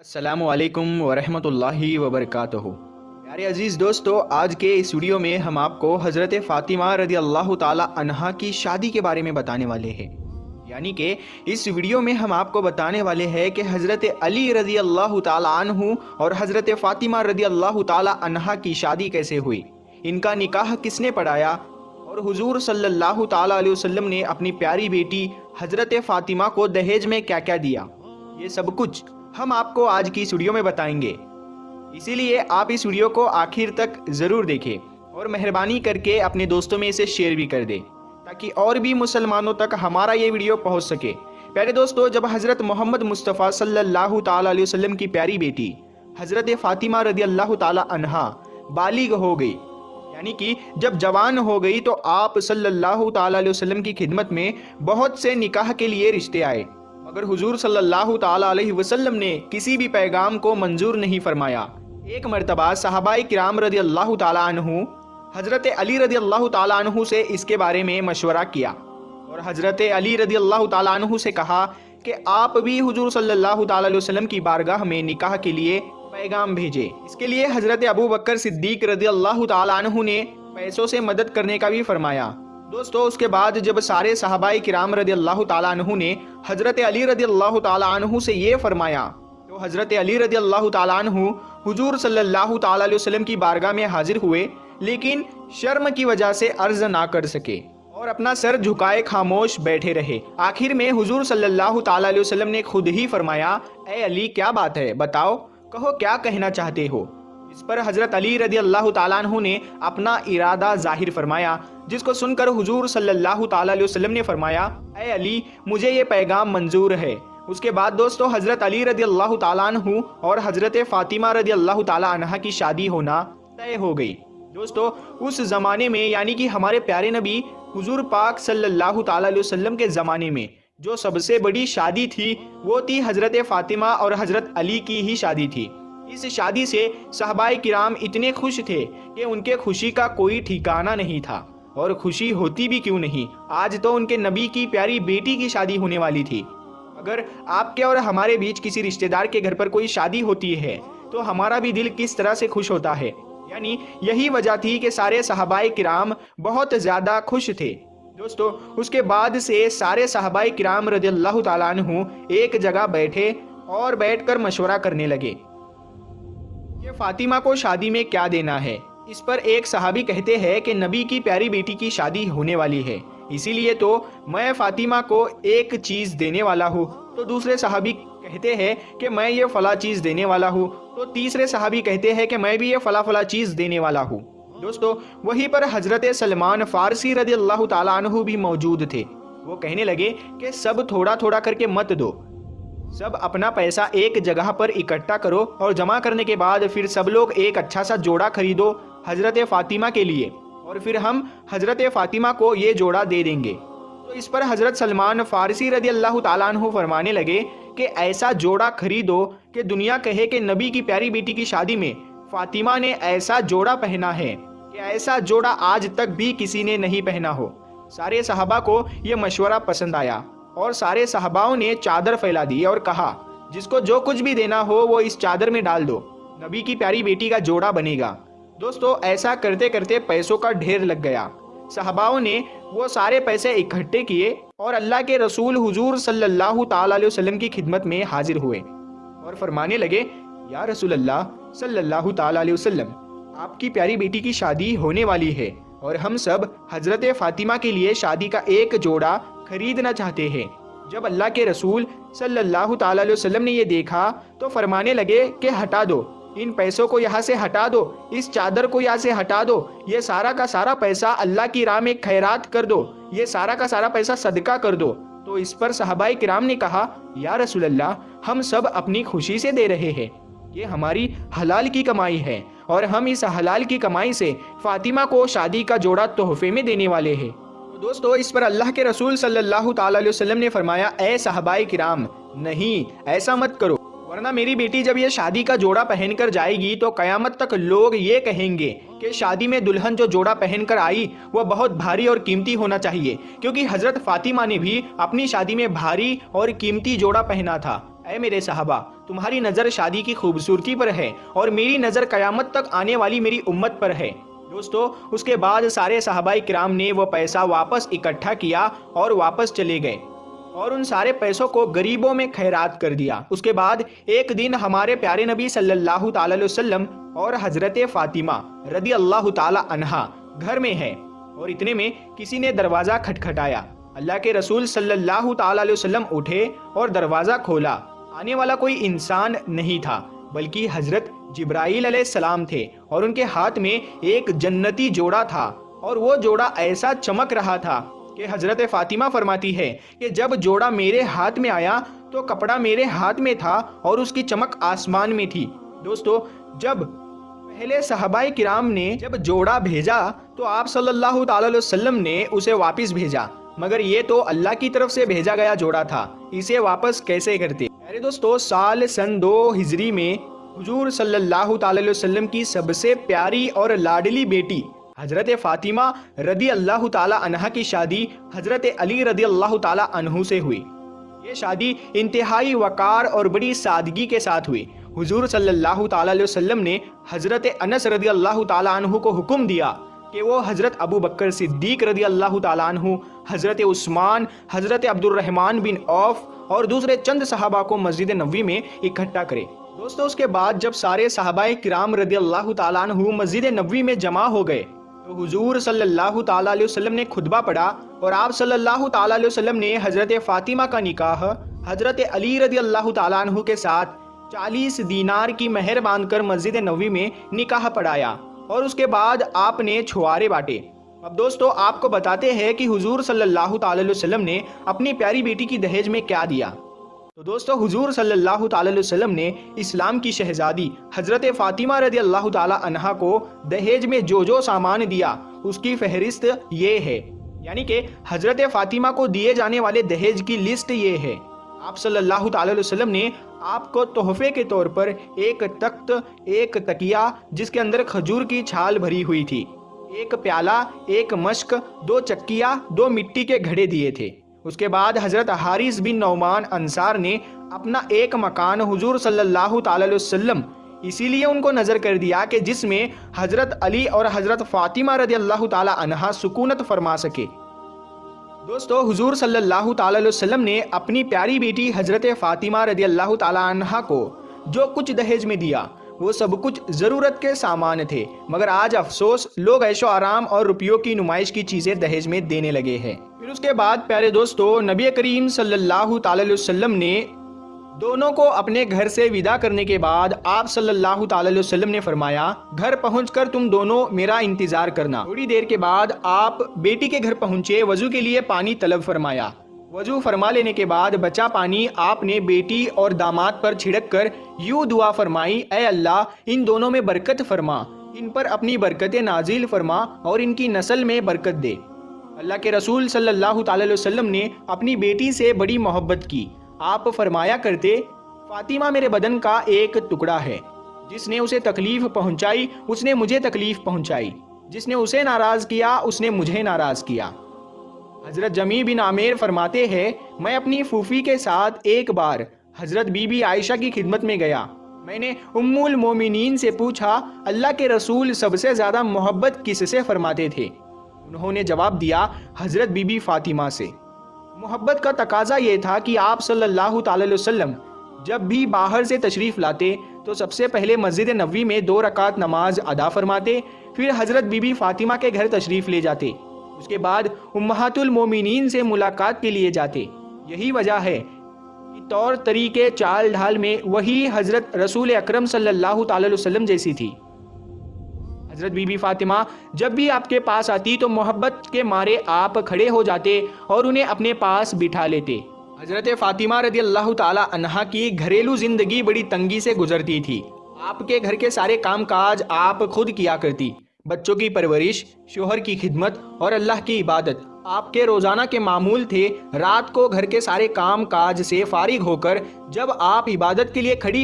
असलकम वरहमतुल्लाहि वबरकातुहू। प्यारे अज़ीज़ दोस्तों, आज के इस वीडियो में हम आपको हज़रत फ़ातिमा रदी अल्लाह अनहा की शादी के बारे में बताने वाले हैं। यानी कि इस वीडियो में हम आपको बताने वाले हैं कि हज़रत अली रदी अल्लाह तु और हज़रत फ़ातिमा रदी अल्लाह अनहा की शादी कैसे हुई। इनका निकाह किसने पढ़ाया और हुजूर सल्लल्लाहु अलैहि वसल्लम ने अपनी प्यारी बेटी हज़रत फ़ातिमा को दहेज में क्या क्या दिया? ये सब कुछ हम आपको आज की इस वीडियो में बताएँगे। इसीलिए आप इस वीडियो को आखिर तक ज़रूर देखें और मेहरबानी करके अपने दोस्तों में इसे शेयर भी कर दें, ताकि और भी मुसलमानों तक हमारा ये वीडियो पहुँच सके। प्यारे दोस्तों, जब हज़रत मोहम्मद मुस्तफ़ा सल्लल्लाहु अलैहि वसल्लम की प्यारी बेटी हज़रत फ़ातिमा रदी अल्लाह तहा बालिग हो गई यानी कि जब जवान हो गई तो आप सल्लल्लाहु अलैहि वसल्लम की खिदमत में बहुत से निकाह के लिए रिश्ते आए। मगर हुजूर सल्लल्लाहु अलैहि वसल्लम ने किसी भी पैगाम को मंजूर नहीं फरमाया। एक मरतबा साहबाई किराम रदी अल्लाह तु हज़रत अली रदी अल्लाह तु से इसके बारे में मशवरा किया। और हज़रत अली रदी अल्लाह तु से कहा कि आप भी हुजूर सल्लल्लाहु अलैहि वसल्लम की बारगाह में निकाह के लिए पैगाम भेजे। इसके लिए हज़रत अबू बकर सिद्दीक रदी अल्लाह तु ने पैसों से मदद करने का भी फरमाया। दोस्तों, उसके बाद जब सारे साहबाई किराम रदी अल्लाह तु ने हज़रत अली रदी अल्लाह तु से ये फरमाया तो हज़रत अली रदी अल्लाह तु हुजूर सल्लल्लाहु अलैहि की बारगाह में हाजिर हुए, लेकिन शर्म की वजह से अर्ज़ ना कर सके और अपना सर झुकाए खामोश बैठे रहे। आखिर में हुजूर सल्लल्लाहु अलैहि वसल्लम ने खुद ही फरमाया ए अली, क्या बात है? बताओ। कहो, क्या कहना चाहते हो? इस पर हज़रत अली रदी अल्लाह तु ने अपना इरादा ज़ाहिर फरमाया, जिसको सुनकर हुजूर सल्लल्लाहु वसल्लम ने फरमाया ए अली, मुझे ये पैगाम मंजूर है। उसके बाद दोस्तों, हज़रत अली रदी अल्लाह तु और हज़रत फ़ातिमा रदी अल्लाह तहा की शादी होना तय हो गई। दोस्तों, उस ज़माने में, यानी कि हमारे प्यारे नबी, हुजूर पाक सल्लल्लाहु अलैहि के ज़माने में जो सबसे बड़ी शादी थी, वो थी हज़रत फ़ातिमा और हज़रत अली की ही शादी थी। इस शादी से सहबाई किराम इतने खुश थे कि उनके खुशी का कोई ठिकाना नहीं था। और खुशी होती भी क्यों नहीं? आज तो उनके नबी की प्यारी बेटी की शादी होने वाली थी। अगर आपके और हमारे बीच किसी रिश्तेदार के घर पर कोई शादी होती है तो हमारा भी दिल किस तरह से खुश होता है? यानी यही वजह थी कि सारे सहबाई किराम बहुत ज़्यादा खुश थे। दोस्तों, उसके बाद से सारे साहबाई किराम रदी तु एक जगह बैठे और बैठकर मशवरा करने लगे। ये फातिमा को शादी में क्या देना है? इस पर एक सहाबी कहते हैं कि नबी की प्यारी बेटी की शादी होने वाली है। इसीलिए तो मैं फातिमा को एक चीज़ देने वाला हूँ। तो दूसरे साहबी कहते हैं कि मैं ये फला चीज़ देने वाला हूँ। तो तीसरे सहाबी कहते हैं कि मैं भी ये फला फला चीज़ देने वाला हूँ। दोस्तों, वहीं पर हज़रत सलमान फारसी रदी अल्लाह तु भी मौजूद थे। वो कहने लगे कि सब थोड़ा थोड़ा करके मत दो। सब अपना पैसा एक जगह पर इकट्ठा करो और जमा करने के बाद फिर सब लोग एक अच्छा सा जोड़ा खरीदो हज़रत फ़ातिमा के लिए और फिर हम हज़रत फ़ातिमा को ये जोड़ा दे देंगे। तो इस पर हज़रत सलमान फ़ारसी रदी अल्लाह तु फरमाने लगे कि ऐसा जोड़ा खरीदो कि दुनिया कहे कि नबी की प्यारी बेटी की शादी में फ़ातिमा ने ऐसा जोड़ा पहना है। कि ऐसा जोड़ा आज तक भी किसी ने नहीं पहना हो? सारे साहबा को यह मशवरा पसंद आया और सारे साहबाओं ने चादर फैला दी और कहा, जिसको जो कुछ भी देना हो, वो इस चादर में डाल दो। नबी की प्यारी बेटी का जोड़ा बनेगा। दोस्तों, ऐसा करते करते पैसों का ढेर लग गया। साहबाओं ने वो सारे पैसे इकट्ठे किए और अल्लाह के रसूल हुजूर सल्लल्लाहु अलैहि वसल्लम की खिदमत में हाजिर हुए और फरमाने लगे, या रसूल अल्लाह सल्लल्लाहु अलैहि वसल्लम आपकी प्यारी बेटी की शादी होने वाली है और हम सब हज़रत फ़ातिमा के लिए शादी का एक जोड़ा खरीदना चाहते हैं। जब अल्लाह के रसूल सल्लल्लाहु अलैहि वसल्लम ने ये देखा तो फरमाने लगे कि हटा दो। इन पैसों को यहाँ से हटा दो, इस चादर को यहाँ से हटा दो, ये सारा का सारा पैसा अल्लाह की राह में खैरात कर दो, ये सारा का सारा पैसा सदका कर दो। तो इस पर सहाबाई किराम ने कहा, या रसूल अल्लाह हम सब अपनी खुशी से दे रहे हैं। ये हमारी हलाल की कमाई है। और हम इस हलाल की कमाई से फातिमा को शादी का जोड़ा तोहफे में देने वाले हैं। दोस्तों, इस पर अल्लाह के रसूल सल्लल्लाहु अलैहि वसल्लम ने फरमाया, ए किराम, नहीं, ऐसा मत करो। वरना मेरी बेटी जब ये शादी का जोड़ा पहनकर जाएगी तो कयामत तक लोग ये कहेंगे कि शादी में दुल्हन जो जोड़ा पहनकर आई, वह बहुत भारी और कीमती होना चाहिए, क्योंकि हज़रत फातिमा ने भी अपनी शादी में भारी और कीमती जोड़ा पहना था। ऐ मेरे साहबा तुम्हारी नज़र शादी की खूबसूरती पर है और मेरी नज़र कयामत तक आने वाली मेरी उम्मत पर है। दोस्तों, उसके बाद सारे साहबाई कराम ने वो पैसा वापस इकट्ठा किया और वापस चले गए और उन सारे पैसों को गरीबों में खैरात कर दिया। उसके बाद एक दिन हमारे प्यारे नबी सल्लल्लाहु अलैहि वसल्लम और हज़रत फातिमा रदी अल्लाह अनहा घर में है और इतने में किसी ने दरवाज़ा खटखटाया। अल्लाह के रसूल सल्लल्लाहु अलैहि वसल्लम उठे और दरवाज़ा खोला। आने वाला कोई इंसान नहीं था, बल्कि हज़रत जिब्राईल सलाम थे और उनके हाथ में एक जन्नती जोड़ा था और वो जोड़ा ऐसा चमक रहा था कि हज़रत फ़ातिमा फरमाती है कि जब जोड़ा मेरे हाथ में आया तो कपड़ा मेरे हाथ में था और उसकी चमक आसमान में थी। दोस्तों, जब पहले सहबाई किराम ने जब जोड़ा भेजा तो आप सल्लल्लाहु अलैहि वसल्लम ने उसे वापस भेजा, मगर ये तो अल्लाह की तरफ़ से भेजा गया जोड़ा था। इसे वापस कैसे करते? अरे दोस्तों, साल सन दो हिजरी में हुजूर सल्लल्लाहु वसल्लम की सबसे प्यारी और लाडली बेटी हज़रत फ़ातिमा रदी अल्लाह तहा की शादी हज़रत अली रदी अल्लाह तहु से हुई। ये शादी इंतहाई वक़ार और बड़ी सादगी के साथ हुई। हुजूर सल्लल्लाहु अलैहि वसल्लम ने हज़रत अनस रदी अल्लाह तहु को हुक्म दिया कि वो हज़रत अबू बकर सिद्दीक रदी अल्लाह तहु हज़रत उस्मान, हज़रत अब्दुलरहमान बिन औफ और दूसरे चंद सहाबा को मस्जिद नबी में इकट्ठा करे। दोस्तों, उसके बाद जब सारे सहाबाए किराम रदी अल्लाह तहु मस्जिद नबी में जमा हो गए तो हुजूर सल्लल्लाहु अलैहि वसल्लम ने खुतबा पढ़ा और आप सल्लल्लाहु अलैहि वसल्लम ने हज़रत फ़ातिमा का निकाह, हज़रत अली रदी अल्लाह तु के साथ चालीस दीनार की मेहर बांधकर मस्जिद नबी में निकाह पढ़ाया। और उसके बाद आपने छुआरे बांटे। अब दोस्तों, आपको बताते हैं कि हुजूर सल्लल्लाहु अलैहि वसल्लम ने अपनी प्यारी बेटी की दहेज में क्या दिया। तो दोस्तों, हुजूर सल्लल्लाहु अलैहि वसल्लम ने इस्लाम की शहजादी हज़रत फ़ातिमा रदी अल्लाह तहा को दहेज में जो जो सामान दिया, उसकी फहरिस्त ये है। यानी कि हज़रत फ़ातिमा को दिए जाने वाले दहेज की लिस्ट ये है। आप सल्लल्लाहु अलैहि वसल्लम ने आपको तोहफे के तौर पर एक तख्त, एक तकिया, जिसके अंदर खजूर की छाल भरी हुई थी। एक प्याला, एक मश्क, दो चक्किया, दो मिट्टी के घड़े दिए थे। उसके बाद हज़रत हारिस बिन नौमान अंसार ने अपना एक मकान हुजूर सल्लल्लाहु अलैहि वसल्लम, इसीलिए उनको नज़र कर दिया कि जिसमें हज़रत अली और हज़रत फ़ातिमा रदी अल्लाह तहा सुकूनत फरमा सके। दोस्तों, हुजूर सल्लल्लाहु अलैहि वसल्लम ने अपनी प्यारी बेटी हज़रत फ़ातिमा रदी अल्लाह तहा को, जो कुछ दहेज में दिया, वो सब कुछ ज़रूरत के सामान थे, मगर आज अफसोस, लोग ऐशो आराम और रुपयों की नुमाइश की चीज़ें दहेज में देने लगे हैं। फिर उसके बाद, प्यारे दोस्तों, नबी करीम सल्लल्लाहु अलैहि वसल्लम ने दोनों को अपने घर से विदा करने के बाद आप सल्लल्लाहु अलैहि वसल्लम ने फरमाया, घर पहुंचकर तुम दोनों मेरा इंतज़ार करना। थोड़ी देर के बाद आप बेटी के घर पहुँचे, वज़ू के लिए पानी तलब फरमाया। वज़ू फरमा लेने के बाद बचा पानी आपने बेटी और दामाद पर छिड़क कर यूँ दुआ फरमाई, ए अल्लाह, इन दोनों में बरकत फरमा। इन पर अपनी बरकत नाजिल फरमा और इनकी नस्ल में बरकत दे। अल्लाह के रसूल सल्लल्लाहु अलैहि वसल्लम ने अपनी बेटी से बड़ी मोहब्बत की। आप फरमाया करते, फातिमा मेरे बदन का एक टुकड़ा है। जिसने उसे तकलीफ़ पहुंचाई, उसने मुझे तकलीफ़ पहुंचाई। जिसने उसे नाराज़ किया, उसने मुझे नाराज़ किया। हज़रत जमी बिन आमेर फरमाते हैं, मैं अपनी फूफी के साथ एक बार हज़रत बीबी आयशा की खिदमत में गया। मैंने उम्मुल मोमिनीन से पूछा, अल्लाह के रसूल सबसे ज़्यादा मोहब्बत किससे फरमाते थे? उन्होंने जवाब दिया, हज़रत बीबी फ़ातिमा से। मोहब्बत का तकाजा ये था कि आप सल्लल्लाहु अलैहि वसल्लम जब भी बाहर से तशरीफ़ लाते तो सबसे पहले मस्जिद नबी में दो रकात नमाज़ अदा फरमाते, फिर हज़रत बीबी फ़ातिमा के घर तशरीफ़ ले जाते। उसके बाद उम्महातुल मोमिनीन से मुलाकात के लिए जाते। यही वजह है कि तौर तरीके चाल ढाल में वही हज़रत रसूल अक्रम अलैहि वसल्लम जैसी थी। हज़रत बीबी फ़ातिमा, जब भी आपके पास आती तो मोहब्बत के मारे आप खड़े हो जाते और उन्हें अपने पास बिठा लेते। हज़रत फ़ातिमा रदी अल्लाह तहा की घरेलू ज़िंदगी बड़ी तंगी से गुजरती थी। आपके घर के सारे काम काज आप खुद किया करती। बच्चों की परवरिश, शोहर की खिदमत और अल्लाह की इबादत। आपके रोज़ाना के मामूल थे, रात को घर के सारे काम काज से फारिग होकर जब आप इबादत के लिए खड़ी